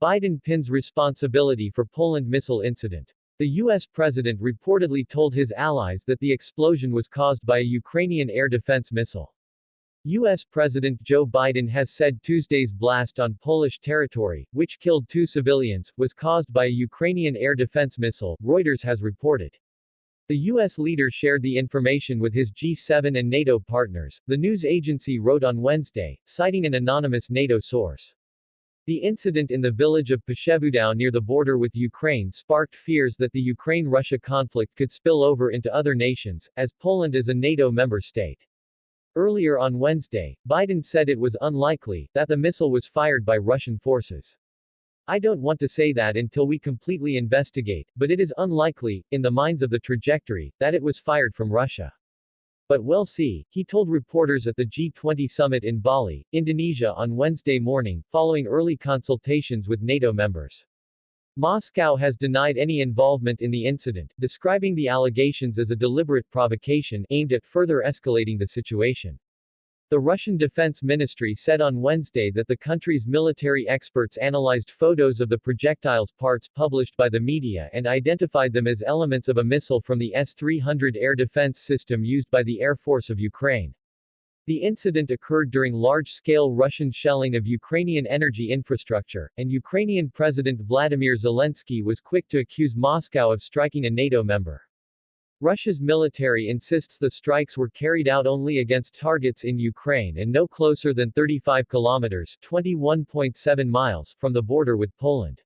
Biden pins responsibility for Poland missile incident. The U.S. president reportedly told his allies that the explosion was caused by a Ukrainian air defense missile. U.S. President Joe Biden has said Tuesday's blast on Polish territory, which killed two civilians, was caused by a Ukrainian air defense missile, Reuters has reported. The U.S. leader shared the information with his G7 and NATO partners, the news agency wrote on Wednesday, citing an anonymous NATO source. The incident in the village of Przewodów near the border with Ukraine sparked fears that the Ukraine-Russia conflict could spill over into other nations, as Poland is a NATO member state. Earlier on Wednesday, Biden said it was unlikely that the missile was fired by Russian forces. I don't want to say that until we completely investigate, but it is unlikely, in the minds of the trajectory, that it was fired from Russia. But we'll see, he told reporters at the G20 summit in Bali, Indonesia on Wednesday morning, following early consultations with NATO members. Moscow has denied any involvement in the incident, describing the allegations as a deliberate provocation aimed at further escalating the situation. The Russian Defense Ministry said on Wednesday that the country's military experts analyzed photos of the projectile's parts published by the media and identified them as elements of a missile from the S-300 air defense system used by the Air Force of Ukraine. The incident occurred during large-scale Russian shelling of Ukrainian energy infrastructure, and Ukrainian President Vladimir Zelensky was quick to accuse Moscow of striking a NATO member. Russia's military insists the strikes were carried out only against targets in Ukraine and no closer than 35 kilometers 21.7 miles from the border with Poland.